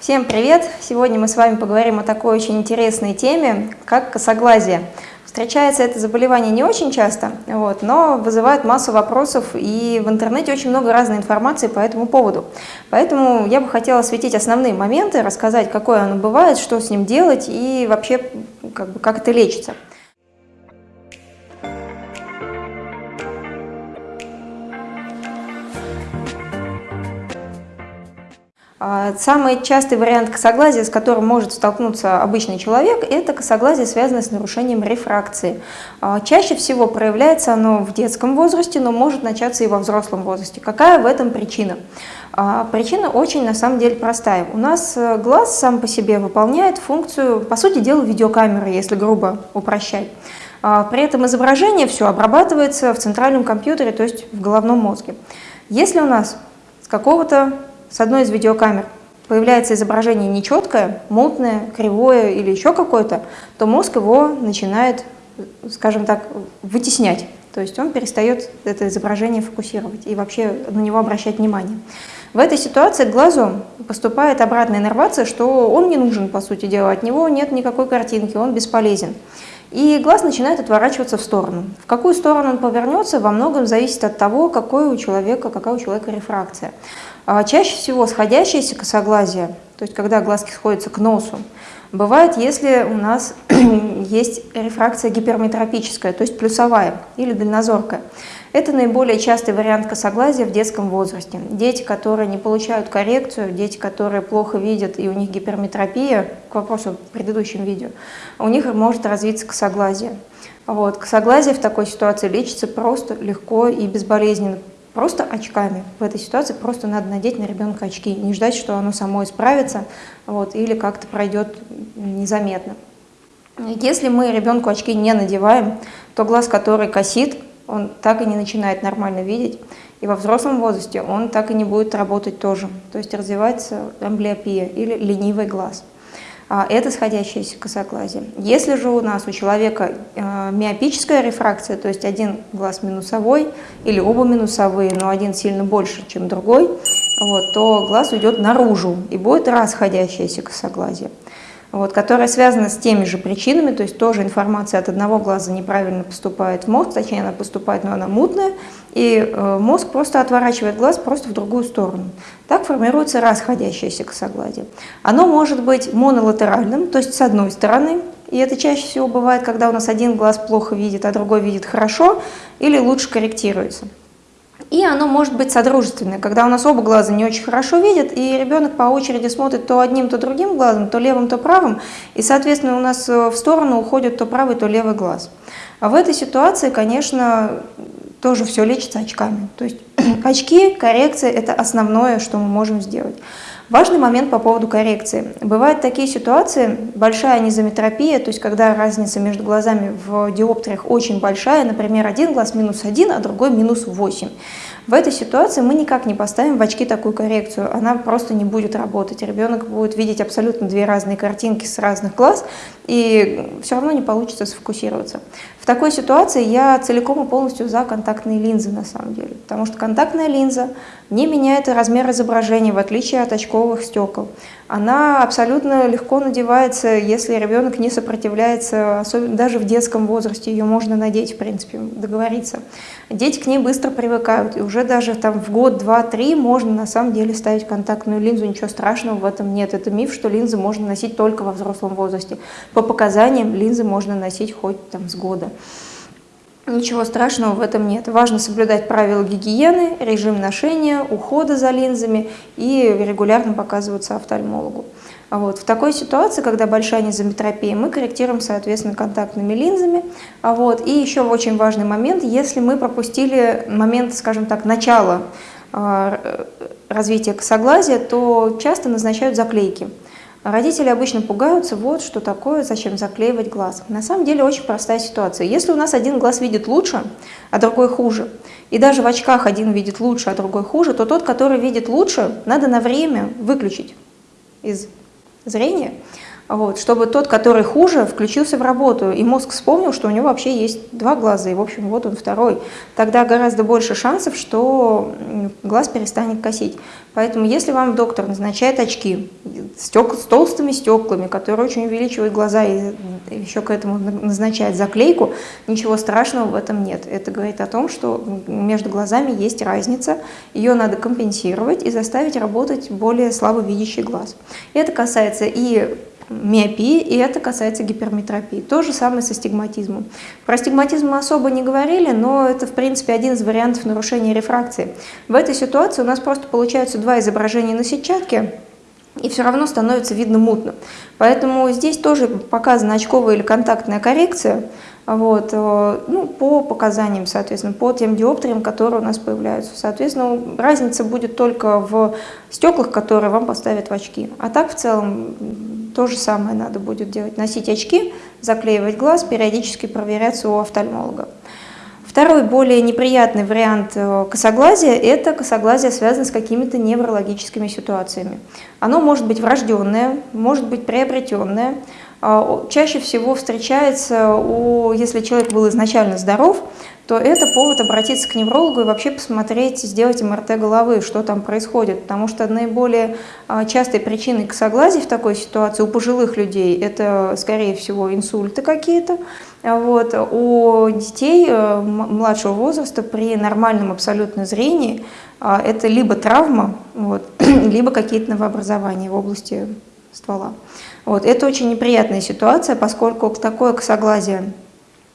Всем привет! Сегодня мы с вами поговорим о такой очень интересной теме, как косоглазие. Встречается это заболевание не очень часто, вот, но вызывает массу вопросов, и в интернете очень много разной информации по этому поводу. Поэтому я бы хотела осветить основные моменты, рассказать, какое оно бывает, что с ним делать и вообще как, бы, как это лечится. Самый частый вариант косоглазия, с которым может столкнуться обычный человек, это косоглазие, связанное с нарушением рефракции. А, чаще всего проявляется оно в детском возрасте, но может начаться и во взрослом возрасте. Какая в этом причина? А, причина очень на самом деле простая. У нас э, глаз сам по себе выполняет функцию, по сути дела, видеокамеры, если грубо упрощать. При этом изображение все обрабатывается в центральном компьютере, то есть в головном мозге. Если у нас с какого-то с одной из видеокамер появляется изображение нечеткое, мутное, кривое или еще какое-то, то мозг его начинает, скажем так, вытеснять. То есть он перестает это изображение фокусировать и вообще на него обращать внимание. В этой ситуации к глазу поступает обратная иннервация, что он не нужен, по сути дела, от него нет никакой картинки, он бесполезен. И глаз начинает отворачиваться в сторону. В какую сторону он повернется, во многом зависит от того, какой у человека, какая у человека рефракция. А чаще всего сходящееся косоглазие, то есть когда глазки сходятся к носу, бывает, если у нас есть рефракция гиперметропическая, то есть плюсовая или дальнозоркая. Это наиболее частый вариант косоглазия в детском возрасте. Дети, которые не получают коррекцию, дети, которые плохо видят и у них гиперметропия, к вопросу в предыдущем видео, у них может развиться косоглазие. Вот. Косоглазие в такой ситуации лечится просто, легко и безболезненно просто очками. В этой ситуации просто надо надеть на ребенка очки, не ждать, что оно само исправится вот, или как-то пройдет незаметно. Если мы ребенку очки не надеваем, то глаз, который косит, он так и не начинает нормально видеть. И во взрослом возрасте он так и не будет работать тоже. То есть развивается амблиопия или ленивый глаз. А, это сходящееся косоглазие. Если же у нас у человека э, миопическая рефракция, то есть один глаз минусовой или оба минусовые, но один сильно больше, чем другой, вот, то глаз уйдет наружу и будет расходящееся косоглазие вот, которая связана с теми же причинами, то есть тоже информация от одного глаза неправильно поступает в мозг, точнее она поступает, но она мутная, и э, мозг просто отворачивает глаз просто в другую сторону. Так формируется расходящееся косоглазие. Оно может быть монолатеральным, то есть с одной стороны, и это чаще всего бывает, когда у нас один глаз плохо видит, а другой видит хорошо, или лучше корректируется. И оно может быть содружественное, когда у нас оба глаза не очень хорошо видят, и ребенок по очереди смотрит то одним, то другим глазом, то левым, то правым, и, соответственно, у нас э, в сторону уходит то правый, то левый глаз. А в этой ситуации, конечно, тоже все лечится очками. То есть очки, коррекция – это основное, что мы можем сделать. Важный момент по поводу коррекции. Бывают такие ситуации, большая анизометропия, то есть когда разница между глазами в диоптриях очень большая, например, один глаз минус один, а другой минус восемь. В этой ситуации мы никак не поставим в очки такую коррекцию, она просто не будет работать. Ребенок будет видеть абсолютно две разные картинки с разных глаз, и все равно не получится сфокусироваться. В такой ситуации я целиком и полностью за контактные линзы на самом деле, потому что контактная линза не меняет размер изображения, в отличие от очковых стекол. Она абсолютно легко надевается, если ребенок не сопротивляется, особенно даже в детском возрасте, ее можно надеть, в принципе, договориться. Дети к ней быстро привыкают, и уже даже там в год, два, три можно на самом деле ставить контактную линзу, ничего страшного в этом нет. Это миф, что линзы можно носить только во взрослом возрасте. По показаниям линзы можно носить хоть там с года. Ничего страшного в этом нет. Важно соблюдать правила гигиены, режим ношения, ухода за линзами и регулярно показываться офтальмологу. Вот. В такой ситуации, когда большая низометропия, мы корректируем, соответственно, контактными линзами. Вот. И еще очень важный момент, если мы пропустили момент, скажем так, начала а, развития косоглазия, то часто назначают заклейки. Родители обычно пугаются, вот что такое, зачем заклеивать глаз. На самом деле очень простая ситуация. Если у нас один глаз видит лучше, а другой хуже, и даже в очках один видит лучше, а другой хуже, то тот, который видит лучше, надо на время выключить из зрения, вот, чтобы тот, который хуже, включился в работу, и мозг вспомнил, что у него вообще есть два глаза, и, в общем, вот он второй. Тогда гораздо больше шансов, что глаз перестанет косить. Поэтому, если вам доктор назначает очки стек, с толстыми стеклами, которые очень увеличивают глаза, и еще к этому назначает заклейку, ничего страшного в этом нет. Это говорит о том, что между глазами есть разница, ее надо компенсировать и заставить работать более слабовидящий глаз. Это касается и миопии, и это касается гиперметропии. То же самое со стигматизмом. Про стигматизм мы особо не говорили, но это, в принципе, один из вариантов нарушения рефракции. В этой ситуации у нас просто получаются два изображения на сетчатке, и все равно становится видно мутно. Поэтому здесь тоже показана очковая или контактная коррекция, вот, э, ну, по показаниям, соответственно, по тем диоптриям, которые у нас появляются. Соответственно, разница будет только в стеклах, которые вам поставят в очки. А так в целом то же самое надо будет делать. Носить очки, заклеивать глаз, периодически проверяться у офтальмолога. Второй, более неприятный вариант э, косоглазия – это косоглазие связано с какими-то неврологическими ситуациями. Оно может быть врожденное, может быть приобретенное, чаще всего встречается, у, если человек был изначально здоров, то это повод обратиться к неврологу и вообще посмотреть, сделать МРТ головы, что там происходит. Потому что наиболее а, частой причиной косоглазия в такой ситуации у пожилых людей это, скорее всего, инсульты какие-то. А вот. У детей э, младшего возраста при нормальном абсолютно зрении это либо травма, вот, либо какие-то новообразования в области ствола. Вот. Это очень неприятная ситуация, поскольку такое косоглазие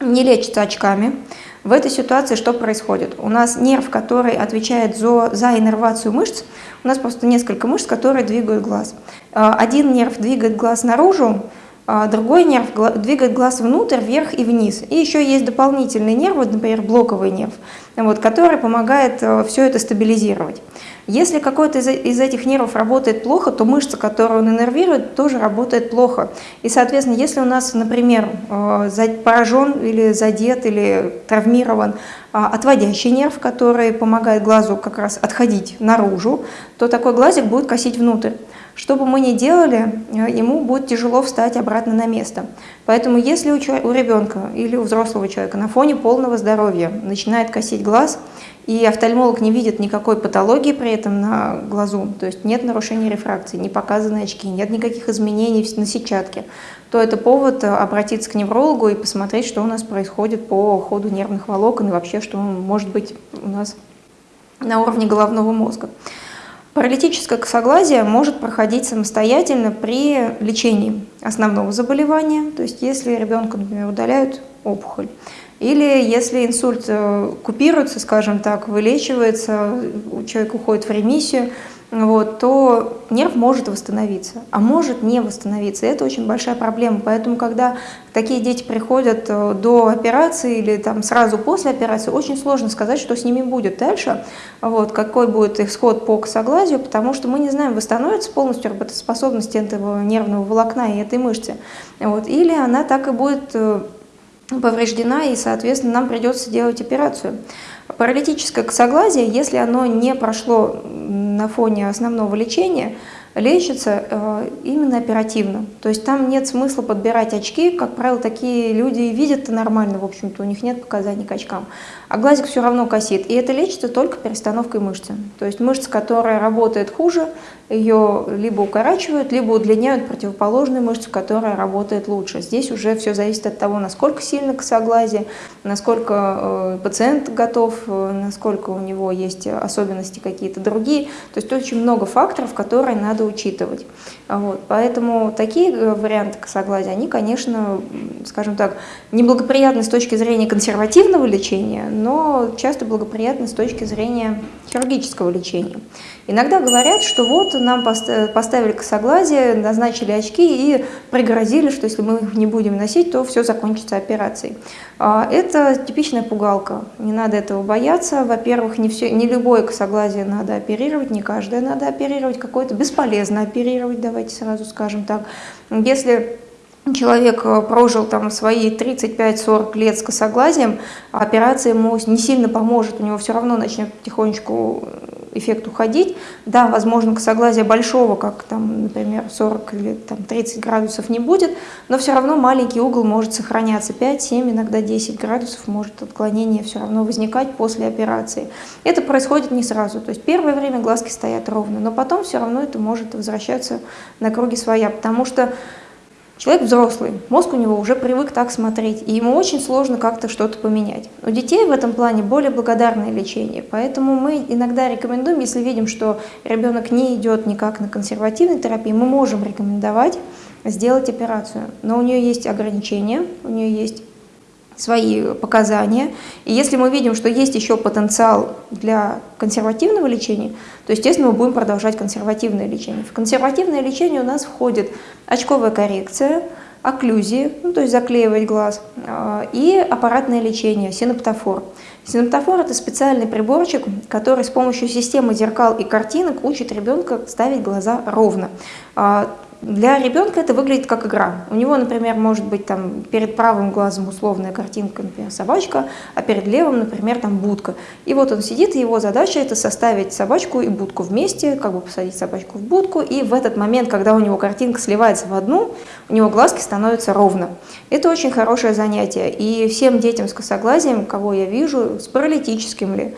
не лечится очками. В этой ситуации что происходит? У нас нерв, который отвечает за, за иннервацию мышц, у нас просто несколько мышц, которые двигают глаз. А, один нерв двигает глаз наружу, другой нерв двигает глаз внутрь, вверх и вниз. И еще есть дополнительный нерв, вот, например, блоковый нерв, вот, который помогает э, все это стабилизировать. Если какой-то из этих нервов работает плохо, то мышца, которую он иннервирует, тоже работает плохо. И, соответственно, если у нас, например, э, поражен или задет или травмирован а, отводящий нерв, который помогает глазу как раз отходить наружу, то такой глазик будет косить внутрь. Что бы мы ни делали, э, ему будет тяжело встать обратно на место. Поэтому если у, ребенка или у взрослого человека на фоне полного здоровья начинает косить глаз, и офтальмолог не видит никакой патологии при этом на глазу, то есть нет нарушения рефракции, не показаны очки, нет никаких изменений на сетчатке, то это повод э, обратиться к неврологу и посмотреть, что у нас происходит по ходу нервных волокон и вообще, что может быть у нас на уровне головного мозга. Паралитическое косоглазие может проходить самостоятельно при лечении основного заболевания, то есть если ребенку, например, удаляют опухоль, или если инсульт э, купируется, скажем так, вылечивается, человек уходит в ремиссию, вот, то нерв может восстановиться, а может не восстановиться. Это очень большая проблема. Поэтому, когда такие дети приходят э, до операции или там сразу после операции, очень сложно сказать, что с ними будет дальше, вот, какой будет исход по косоглазию, потому что мы не знаем, восстановится полностью работоспособность этого нервного волокна и этой мышцы, вот, или она так и будет э, повреждена, и, соответственно, нам придется делать операцию. Паралитическое косоглазие, если оно не прошло на фоне основного лечения, лечится э, именно оперативно. То есть там нет смысла подбирать очки, как правило, такие люди видят нормально, в общем-то, у них нет показаний к очкам. А глазик все равно косит, и это лечится только перестановкой мышцы. То есть мышца, которая работает хуже, ее либо укорачивают, либо удлиняют противоположную мышцу, которая работает лучше. Здесь уже все зависит от того, насколько сильно косоглазие, насколько э, пациент готов, э, насколько у него есть особенности какие-то другие. То есть очень много факторов, которые надо учитывать. Вот. Поэтому такие э, варианты косоглазия, они, конечно, скажем так, неблагоприятны с точки зрения консервативного лечения, но часто благоприятны с точки зрения хирургического лечения. Иногда говорят, что вот нам поставили косоглазие, назначили очки и пригрозили, что если мы их не будем носить, то все закончится операцией. А, это типичная пугалка, не надо этого бояться. Во-первых, не, все, не любое косоглазие надо оперировать, не каждое надо оперировать, какое-то бесполезно оперировать, давайте сразу скажем так. Если человек э, прожил там свои 35-40 лет с косоглазием, операция ему не сильно поможет, у него все равно начнет потихонечку эффект уходить. Да, возможно, косоглазия большого, как там, например, 40 или там, 30 градусов не будет, но все равно маленький угол может сохраняться. 5, 7, иногда 10 градусов может отклонение все равно возникать после операции. Это происходит не сразу. То есть первое время глазки стоят ровно, но потом все равно это может возвращаться на круги своя, потому что Человек взрослый, мозг у него уже привык так смотреть, и ему очень сложно как-то что-то поменять. У детей в этом плане более благодарное лечение, поэтому мы иногда рекомендуем, если видим, что ребенок не идет никак на консервативной терапии, мы можем рекомендовать сделать операцию. Но у нее есть ограничения, у нее есть свои показания. И если мы видим, что есть еще потенциал для консервативного лечения, то, естественно, мы будем продолжать консервативное лечение. В консервативное лечение у нас входит очковая коррекция, окклюзии, ну, то есть заклеивать глаз, а, и аппаратное лечение, синоптофор. Синоптофор – это специальный приборчик, который с помощью системы зеркал и картинок учит ребенка ставить глаза ровно. Для ребенка это выглядит как игра. У него, например, может быть там перед правым глазом условная картинка, например, собачка, а перед левым, например, там будка. И вот он сидит, и его задача это составить собачку и будку вместе, как бы посадить собачку в будку, и в этот момент, когда у него картинка сливается в одну, у него глазки становятся ровно. Это очень хорошее занятие. И всем детям с косоглазием, кого я вижу, с паралитическим ли,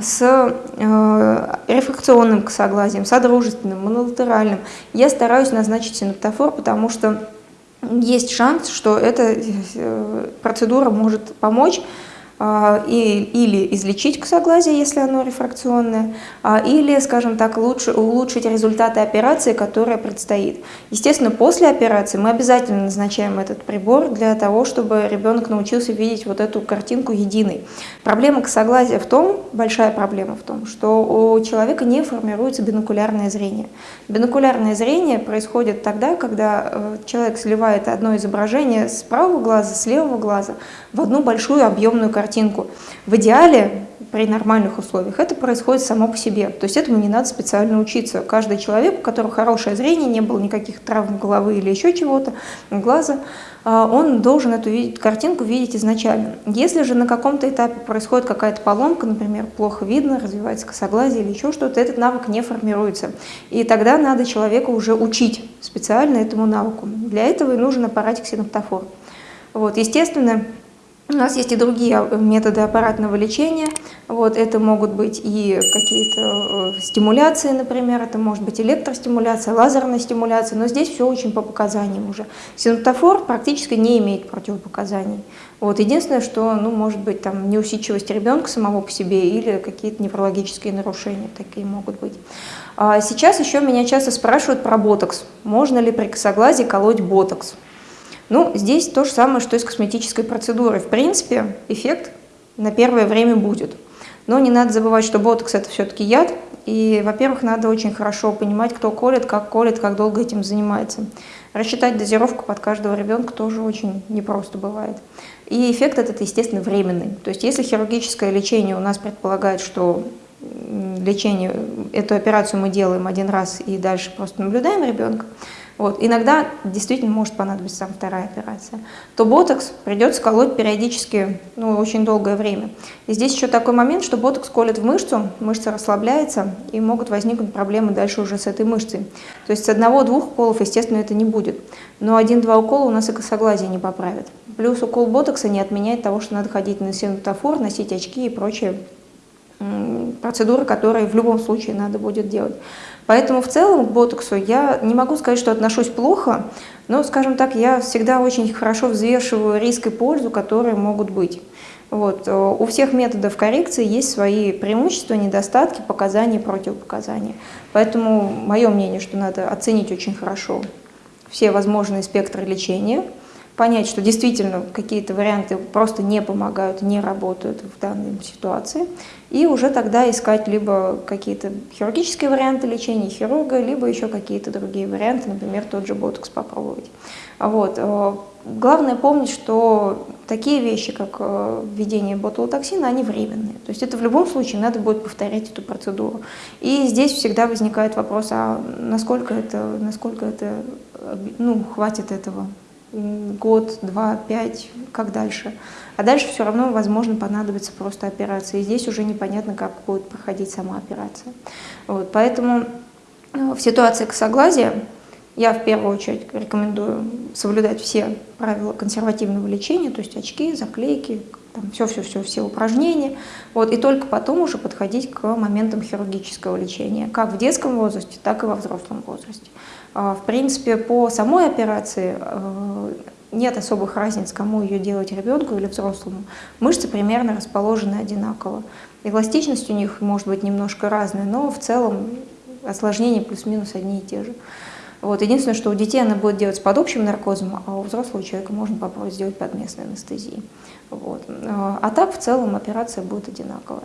с э, рефракционным косоглазием, содружественным, монолатеральным. Я стараюсь назначить синоптофор, потому что есть шанс, что эта э, процедура может помочь и, или излечить косоглазие, если оно рефракционное, а, или, скажем так, лучше, улучшить результаты операции, которая предстоит. Естественно, после операции мы обязательно назначаем этот прибор для того, чтобы ребенок научился видеть вот эту картинку единой. Проблема косоглазия в том, большая проблема в том, что у человека не формируется бинокулярное зрение. Бинокулярное зрение происходит тогда, когда э, человек сливает одно изображение с правого глаза, с левого глаза в одну большую объемную картинку картинку. В идеале, при нормальных условиях, это происходит само по себе. То есть этому не надо специально учиться. Каждый человек, у которого хорошее зрение, не было никаких травм головы или еще чего-то, глаза, а, он должен эту картинку видеть изначально. Если же на каком-то этапе происходит какая-то поломка, например, плохо видно, развивается косоглазие или еще что-то, этот навык не формируется. И тогда надо человека уже учить специально этому навыку. Для этого и нужен аппаратик синоптофор. Вот, естественно, у нас есть и другие а, методы аппаратного лечения. Вот, это могут быть и какие-то э, стимуляции, например, это может быть электростимуляция, лазерная стимуляция, но здесь все очень по показаниям уже. Синтофор практически не имеет противопоказаний. Вот, единственное, что ну, может быть там, неусидчивость ребенка самого по себе или какие-то неврологические нарушения такие могут быть. А сейчас еще меня часто спрашивают про ботокс. Можно ли при косоглазии колоть ботокс? Ну, здесь то же самое, что и с косметической процедурой. В принципе, эффект на первое время будет. Но не надо забывать, что ботокс – это все-таки яд, и, во-первых, надо очень хорошо понимать, кто колет, как колет, как долго этим занимается. Рассчитать дозировку под каждого ребенка тоже очень непросто бывает. И эффект этот, естественно, временный. То есть если хирургическое лечение у нас предполагает, что лечение, эту операцию мы делаем один раз и дальше просто наблюдаем ребенка, вот, иногда действительно может понадобиться там вторая операция, то ботокс придется колоть периодически, ну, очень долгое время. И здесь еще такой момент, что ботокс колет в мышцу, мышца расслабляется, и могут возникнуть проблемы дальше уже с этой мышцей. То есть с одного-двух уколов, естественно, это не будет. Но один-два укола у нас и косоглазие не поправит. Плюс укол ботокса не отменяет того, что надо ходить на синотофор, носить очки и прочие процедуры, которые в любом случае надо будет делать. Поэтому в целом к ботоксу я не могу сказать, что отношусь плохо, но, скажем так, я всегда очень хорошо взвешиваю риск и пользу, которые могут быть. Вот. У всех методов коррекции есть свои преимущества, недостатки, показания, противопоказания. Поэтому мое мнение, что надо оценить очень хорошо все возможные спектры лечения, понять, что действительно какие-то варианты просто не помогают, не работают в данной ситуации, и уже тогда искать либо какие-то хирургические варианты лечения хирурга, либо еще какие-то другие варианты, например, тот же ботокс попробовать. Вот. Э, главное помнить, что такие вещи, как э, введение ботулотоксина, они временные. То есть это в любом случае надо будет повторять эту процедуру. И здесь всегда возникает вопрос, а насколько это, насколько это ну, хватит этого год, два, пять, как дальше. А дальше все равно, возможно, понадобится просто операция. И здесь уже непонятно, как будет проходить сама операция. Вот, поэтому э, в ситуации косоглазия я в первую очередь рекомендую соблюдать все правила консервативного лечения, то есть очки, заклейки, все-все-все, все упражнения, вот, и только потом уже подходить к моментам хирургического лечения, как в детском возрасте, так и во взрослом возрасте. А, в принципе, по самой операции э, нет особых разниц, кому ее делать, ребенку или взрослому. Мышцы примерно расположены одинаково. Эластичность у них может быть немножко разная, но в целом осложнения плюс-минус одни и те же. Вот. Единственное, что у детей она будет делать под общим наркозом, а у взрослого человека можно попробовать сделать под местной анестезией. Вот. А так в целом операция будет одинаковая.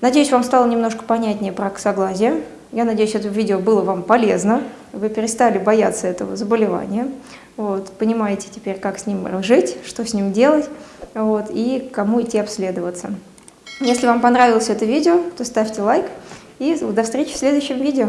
Надеюсь, вам стало немножко понятнее про косоглазие. Я надеюсь, это видео было вам полезно. Вы перестали бояться этого заболевания. Вот, понимаете теперь, как с ним жить, что с ним делать вот, и кому идти обследоваться. Если вам понравилось это видео, то ставьте лайк и до встречи в следующем видео.